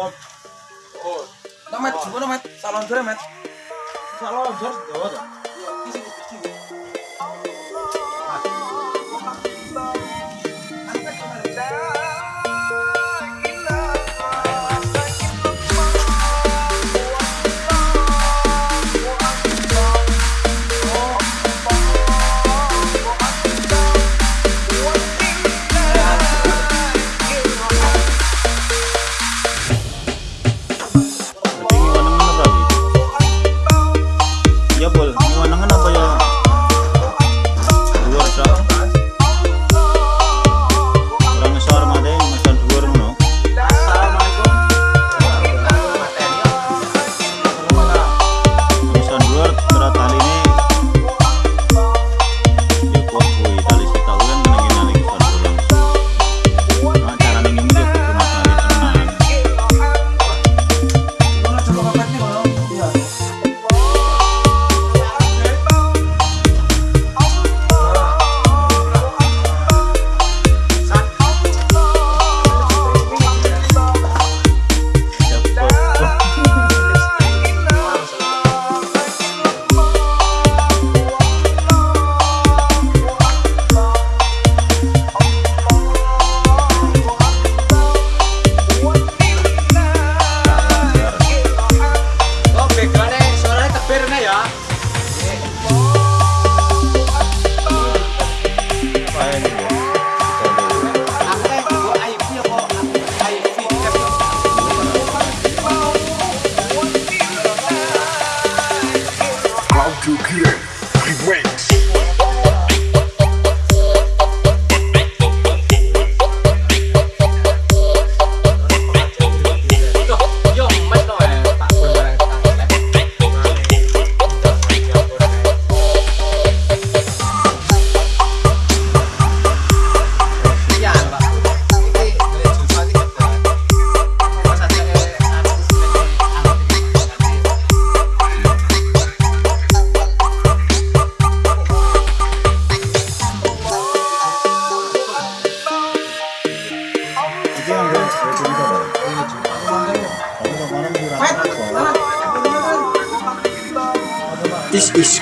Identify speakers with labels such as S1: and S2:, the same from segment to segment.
S1: Pom. Oh.
S2: Nomet, gimana, Met? Salon dur, Met.
S3: Salon dur, dur.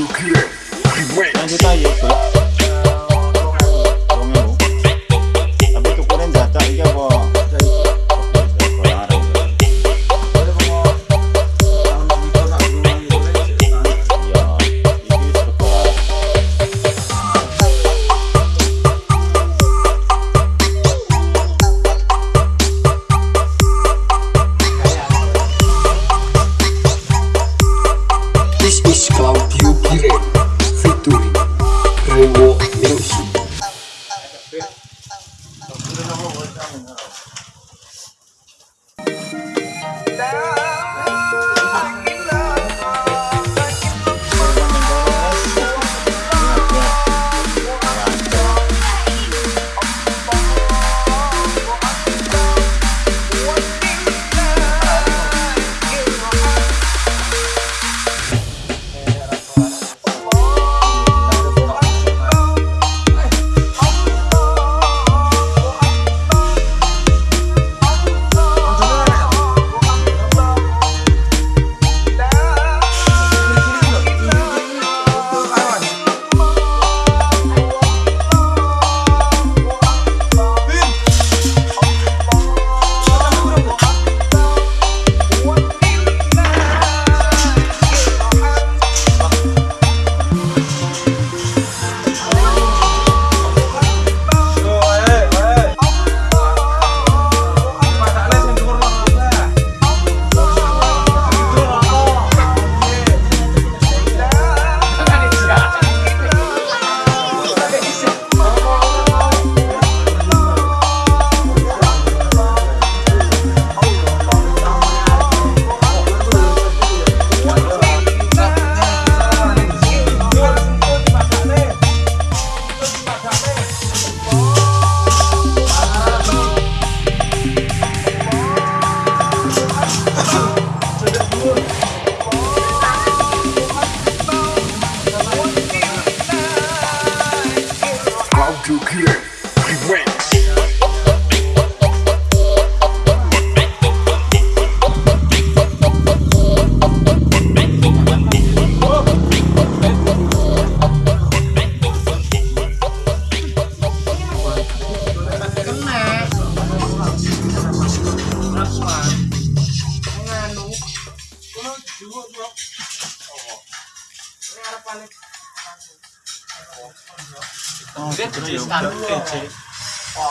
S4: Lanjut aja itu.
S5: Remix.
S1: kena Rasman nganu
S4: Kalau juga bro. Ini
S3: 어, 그렇지.
S4: 그렇지. 아,